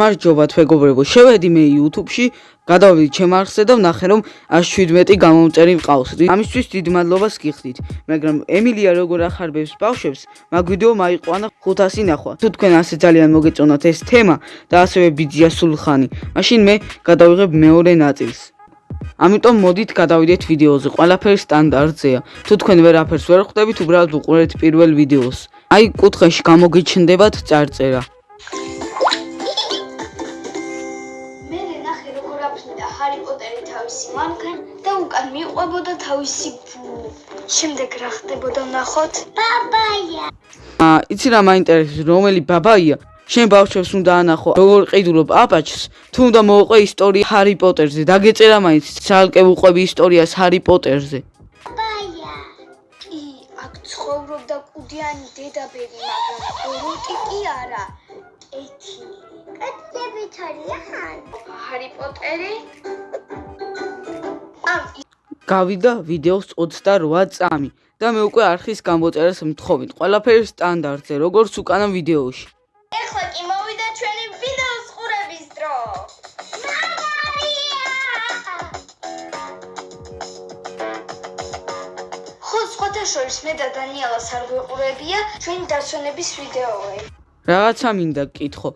გამარჯობა თვეგობრებო შევედი მე YouTube-ში გადავიდი ჩემ არხზე და ვნახე რომ 117 გამომწერი მყავს. ამისთვის დიდი მადლობას გიხდით. მაგრამ ემილია როგორ ახარბებს ბავშვებს მაგ ვიდეო მაიყვანა 500 ნახვა. თუ თქვენ ასე ძალიან მოგეწონათ ეს თემა და ასევე ბიძია სულხანი მაშინ მე გადავიღებ მეორე ნაწილს ამიტომ მოდით გადავიდეთ ვიდეოზე ყველაფერი სტანდარტზეა თუ თქვენ ვერაფერს ვერ ხვდებით უბრალოდ უყურეთ პირველ ვიდეოს აი კუთხეში გამოგიჩნდებათ წარწერა ჰარი პოტერი თავისი მანქან და უკან მიყვებოდა თავისი ბუ. შემდეგ რა ხდებოდა ნახოთ? ბაბაია. აა, იცი რა მაინტერესებს, რომელი ბაბაია? შენ ბავშვებს უნდა ანახო, როგორ ყიდულობ აპაჩს, თუ უნდა მოუყვე ისტორია ჰარი პოტერზე. დაგეწერა მაინც, ცალკე უყვები ისტორიას ჰარი პოტერზე. ბაბაია. კი, აქ ცხოვრობდა კუდიანი დედაბერი, მაგრამ როტი კი არა. ეთი კეთებით არიან. ჰარი პოტერი? ამ გავიდა ვიდეოს 28 წამი და მე უკვე არხის გამოწერას მთხოვით. ყველაფერი სტანდარტზე, როგორც უკანა ვიდეოში. ეხლა კი მოვიდა ჩვენი ვიდეოს ყურების დრო. ხო, სხვათა შორის მე და დანიელას არ გვეყურებია ჩვენი დასვენების ვიდეოები. რაღაცა მინდა გკითხო.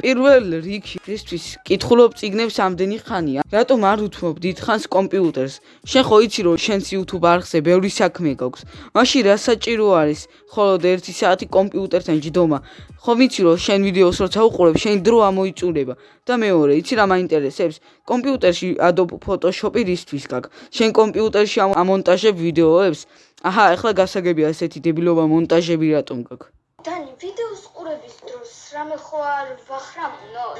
პირველ რიგში ესთვის კითხულობ ციგნებს ამდენი ხანია. რატომ არ უთმობ დიდხანს კომპიუტერს? შენ ხო იცი რომ შენს YouTube არხზე ბევრი საქმე გაქვს. მაშინ რა საჭირო არის მხოლოდ 1 საათი კომპიუტერთან ჯდომა? ხო ვიცი რომ შენ ვიდეოს როცა უყურებ, შენ დრო ამოიწურება. და მეორე, იცი რა მაინტერესებს? კომპიუტერში Adobe Photoshop-ი რისთვის გაქვს? შენ კომპიუტერში ამონტაჟებ ვიდეოებს? აჰა, ეხლა გასაგებია ესეთი დებილობა მონტაჟები რატომ გაქვს? დანი, ვიდეოს ყურების დროს რამე ხო არ ვახრამუნოთ?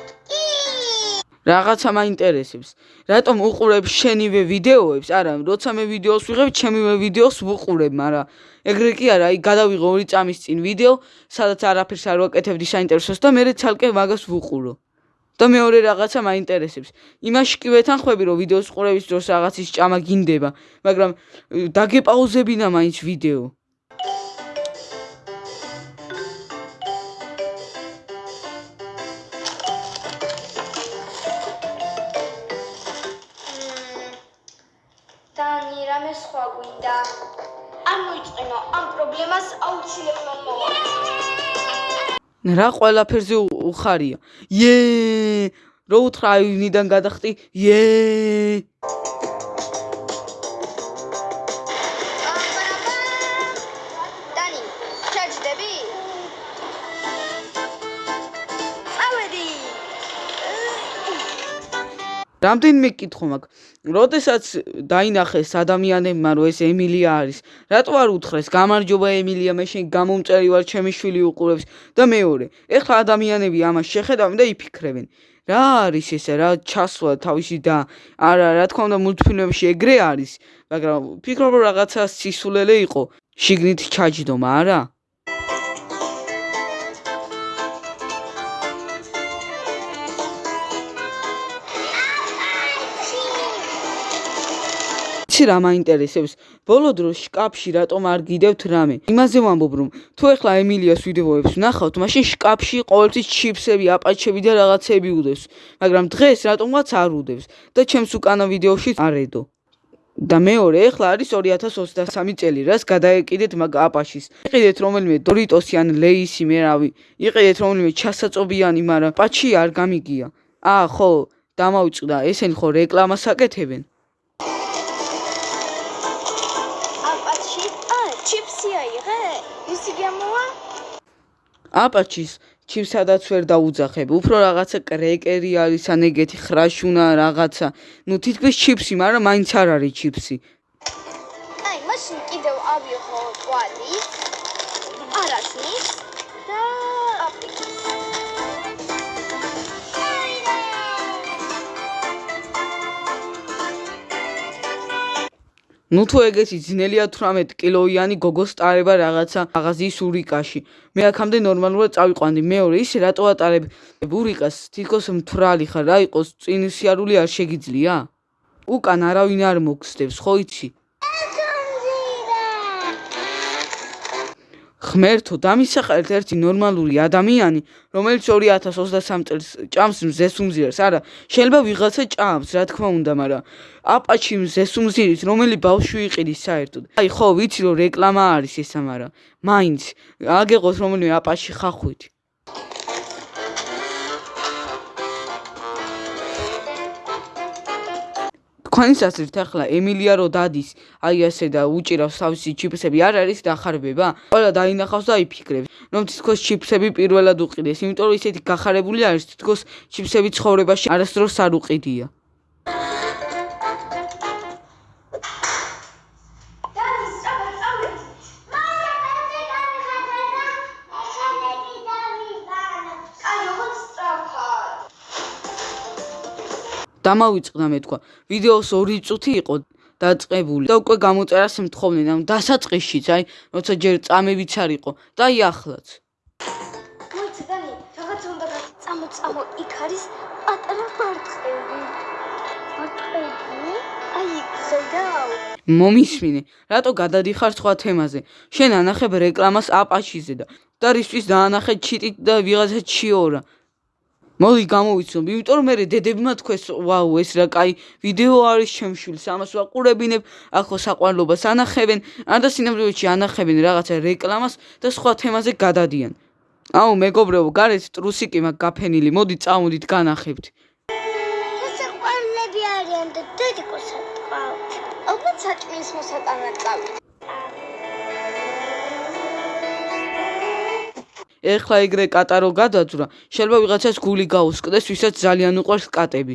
რაღაცა მაინტერესებს. რატომ უყურებ შენივე ვიდეოებს? არა, როცა მე ვიდეოს ვიღებ, ჩემივე ვიდეოს ვუყურებ, მაგრამ ეგრე კი არა, აი გადავიღო 2 წამის წინ ვიდეო, სადაც არაფერს არ ვაკეთებდი საინტერესოს და მე ცალკე მაგას ვუყურო. და მეორე რაღაცა მაინტერესებს. იმაში კი ვეთანხმები, რომ ვიდეოს ყურების დროს რაღაცის ჭამა გინდება, მაგრამ დაგეპაუზებინა მაინც ვიდეო. სხვა გვინდა? არ მოიწყვინო, ამ პრობლემას აუცილებლად მოვაწყო. რა ყველაფერზე უხარია? იე! რო უთხრა აივნიდან გადახტი? იე! რამდენიმე კითხვა მაქვს. როდესაც დაინახეს ადამიანებმა რომ ეს ემილია არის, რატო არ უთხრეს გამარჯობა ემილია, მე შენ გამომწერი ვარ, ჩემი შვილი უყურებს და მეორე, ეხლა ადამიანები ამას შეხედავენ და იფიქრებენ. რა არის ესე, რა ჩასვლა თავისი და არა, რა თქმა უნდა მულტფილმებში ეგრე არის, მაგრამ ფიქრობ რომ რაღაცა სისულელე იყო, შიგნით ჩაჯდომა, არა? იცი რა მაინტერესებს? ბოლო დროს შკაფში რატომ არ გიდევთ რამე? იმაზე ვამბობ რომ თუ ეხლა ემილიას ვიდეოებს ვნახავთ, მაშინ შკაფში ყოველთვის ჩიფსები, აპაჩები და რაღაცები უდევს, მაგრამ დღეს რატომღაც არ უდევს და ჩემს უკანა ვიდეოში არედო. და მეორე, ეხლა არის 2023 წელი, რას გადაეკიდეთ მაგ აპაშის. იყიდეთ რომელიმე დორიტოსი ან ლეისი, მე რავი. იყიდეთ რომელიმე ჩასაწობიანი, მაგრამ პაჩი არ გამიგია. აა, ხო, დამავიწყდა, ესენი ხო რეკლამას აკეთებენ? ჩიფსი აიღე? ისი გამოვა? აპაჩის ჩიფსადაც ვერ დაუძახებ. უფრო რაღაცა კრეკერი არის ან ეგეთი ხრაშუნა რაღაცა. ნუ თითქმის ჩიფსი, მაგრამ მაინც არ არის ჩიფსი. აი, მაშინ კიდევ ავიღო კვალი. არასნის ნუ თუ ეგეთი ძნელია 18 კილოიანი გოგოს ტარება რაღაცა მაღაზიის ურიკაში. მე აქამდე ნორმალურად წავიყვანდი. მეორე ისე რატო ატარებ ურიკას? თითქოს მთვრალი ხარ, რა იყოს წინ სიარული არ შეგიძლია? უკან არავინ არ მოგსდევს, ხო იცი? ღმერთო, დამისახალეთ ერთი ნორმალური ადამიანი, რომელიც 2023 წელს ჭამს მზეს უმზირას. არა, შეიძლება ვიღაცა ჭამს, რა თქმა უნდა, მაგრამ აპაჩი მზეს უმზირის, რომელი ბავშვი იყიდის საერთოდ. აი, ხო, ვიცი რომ რეკლამა არის ესა, მაგრამ მაინც აგეყოს რომელიმე აპაჩი ხახვით. თქვენი სასწრით ახლა ემილია რო დადის აი ასე და უჭირავს თავისი ჩიპსები არ არის დახარბება? ყველა დაინახავს და იფიქრებს, რომ თითქოს ჩიპსები პირველად უყიდეს, იმიტომ რომ ისეთი გახარებული არის, თითქოს ჩიპსები ცხოვრებაში არასდროს არ უყიდია. დამავიწყდა მე თქვა. ვიდეოს 2 წუთი იყო დაწყებული და უკვე გამოწერას ემთხოვნენ ამ დასაწყისშიც, აი, როცა ჯერ წამებიც არ იყო და აი ახლაც. მოიცა დანი, რაღაცა უნდა გა წამო იქ არის პატარა მარწყები. მარწყები? აი, ხედავ. მომისმინე, რატო გადადიხარ სხვა თემაზე? შენ ანახებ რეკლამას აპაჩიზე და და რისთვის დაანახე ჩიტით და ვიღაცა ჩიორა. მოდი გამოვიცნობ, იმიტომ რომ მე დედებმა თქვეს, ვაუ, ეს რა კაი ვიდეო არის შემშულს, ამას ვაყურებინებ, ახო საყვარლობას ანახებენ, ან და სინამდვილეში ანახებენ რაღაცა რეკლამას და სხვა თემაზე გადადიან. აუ, მეგობრებო, გარეთ ტრუსიკი მაქვს გაფენილი, მოდი წავედით განახებთ. ესე ყვავილები არიან და დედიკოს ატყავთ. ალბათ საჭმლის მოსატანად წავი. ეხლა ეგრე კატარო გადაძვრა, შეიძლება ვიღაცას გული გაუსკდეს, ვისაც ძალიან უყვარს კატები.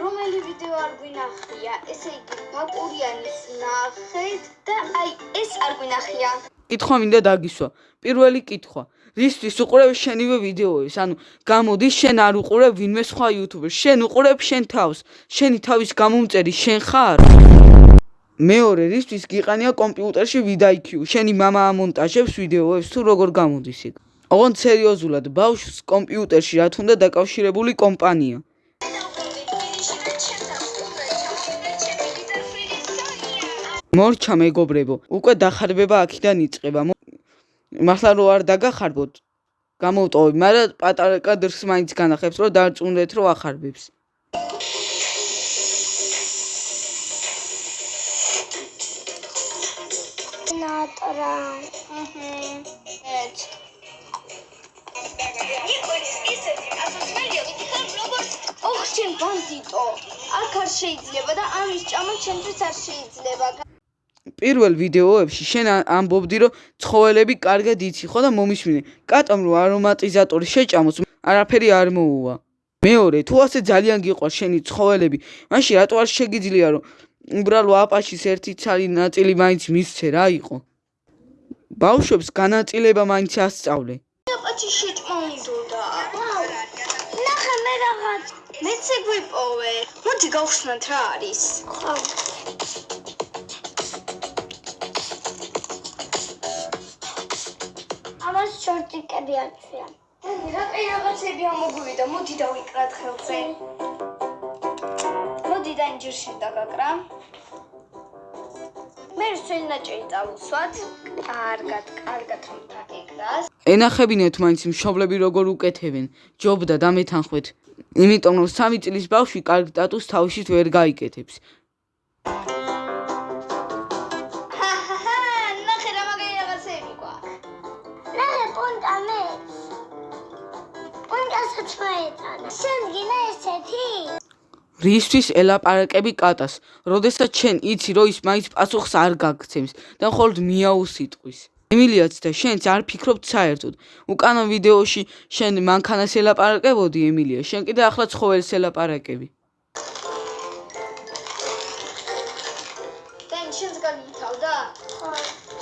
რომელი ვიდეო არ გვინახია? ესე იგი, ბაკურიანის ნახეთ და აი ეს არ გვინახია. კითხვა მინდა დაგისვა. პირველი კითხვა. რისთვის უყურებ შენივე ვიდეოებს? ანუ გამოდის შენ არ უყურებ ვინმე სხვა იუთუბერს, შენ უყურებ შენ თავს. შენი თავის გამომწერი შენ ხარ? მეორე რისთვის გიყანია კომპიუტერში ვიდაიქიუ. შენი მამა ამონტაჟებს ვიდეოებს თუ როგორ გამოდის იქ. ოღონდ სერიოზულად, ბავშვს კომპიუტერში რა თუნდა დაკავშირებული კომპანია. მორჩა მეგობრებო, უკვე დახარბება აქიდან იწყება. მართლა რო არ დაგახარბოთ, გამოვტოვე, მაგრამ პატარა კადრს მაინც განახებს, რომ დარწმუნდეთ, რომ ახარბებს. ნატრა. აჰა. ეც. იყვეს ისეთი ასოცმელია, ვითხარ როგორც ოხ შენ ბანდიტო. აქ არ შეიძლება და ამის ჭამა ჩემთვის არ შეიძლება. პირველ ვიდეოებში შენ ამბობდი, რომ ცხოველები კარგად იცი ხო და მომისმინე. კატამ რო არომატიზატორი შეჭამოს, არაფერი არ მოუვა. მეორე, თუ ასე ძალიან გიყვარს შენი ცხოველები, მაშინ რატო არ შეგიძლია რომ უბრალო აპაჩის ერთი ცალი ნაწილი მაინც მისცე რა იყო? ბავშვებს განაწილება მაინც ასწავლე. აპაჩი შეჭმა უნდოდა. ნახე მე რაღაც. მეც ეგ ვიპოვე. მოდი გავხსნათ რა არის. ხო. ამას შორტიკები აჩვია. დადი, რატო რაღაცები ამოგვივიდა? მოდი დავიკრათ ხელზე. მოდი და ინჯერში დაგაკრა. მე სვენაჭერი წავუსვათ. კარგად, კარგად რომ დაგეკრას. ენახებინეთ მაინც მშობლები როგორ უკეთებენ. ჯობდა დამეთანხმეთ. იმიტომ რომ სამი წლის ბავშვი კარგ სტატუსს თავისით ვერ გაიკეთებს. ჰაჰაჰა, ნახე რა მაგარი რაღაცები გვაქვს. ნახე პუნტა მე. პუნტასაც მოეწონა. შენ გინდა ესეთი? რისთვის ელაპარაკები კატას? როდესაც შენ იცი რომ ის მაინც პასუხს არ გაგცემს და მხოლოდ მიაუს იტყვის. ემილიაც და შენც არ ფიქრობთ საერთოდ. უკანო ვიდეოში შენ მანქანას ელაპარაკებოდი ემილია, შენ კიდე ახლა ცხოველს ელაპარაკები. დენ შენს გაგითავდა? ხო.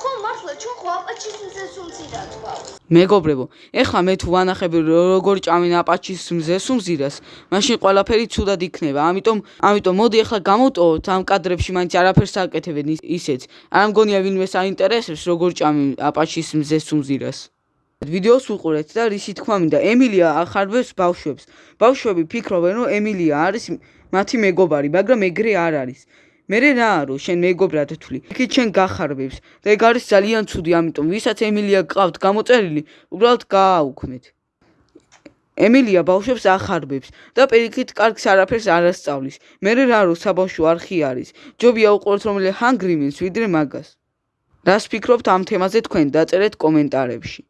ხო, მართლა ჩვენ ხო აპაჩის მზეს უმცირად გვაქვს. მეგობრებო, ეხლა მე თუ ვანახებ რო- როგორ ჭამენ აპაჩის მზეს უმზირას, მაშინ ყველაფერი ცუდად იქნება. ამიტომ, ამიტომ მოდი ეხლა გამოვტოვოთ ამ კადრებში მაინც არაფერს აკეთებენ ის- ისეც. არ მგონია ვინმე საინტერესებს როგორ ჭამენ აპაჩის მზეს უმზირას. ვიდეოს უყურეთ და რისი თქმა მინდა, ემილია ახარბებს ბავშვებს. ბავშვები ფიქრობენ, რომ ემილია არის მათი მეგობარი, მაგრამ ეგრე არ არის. მე რა არო შენ მეგობრად თვლი? იქით შენ გახარბებს და ეგ არის ძალიან ცუდი ამიტომ ვისაც ემილია გყავთ გამოწერილი უბრალოდ გააუქმეთ. ემილია ბავშვებს ახარბებს და პირიქით კარგს არაფერს არ ასწავლის მე რა რო საბავშვო არხი არის. ჯობია უყუროთ რომელი ჰანგრიმენს ვიდრე მაგას. რას ფიქრობთ ამ თემაზე თქვენ? დაწერეთ კომენტარებში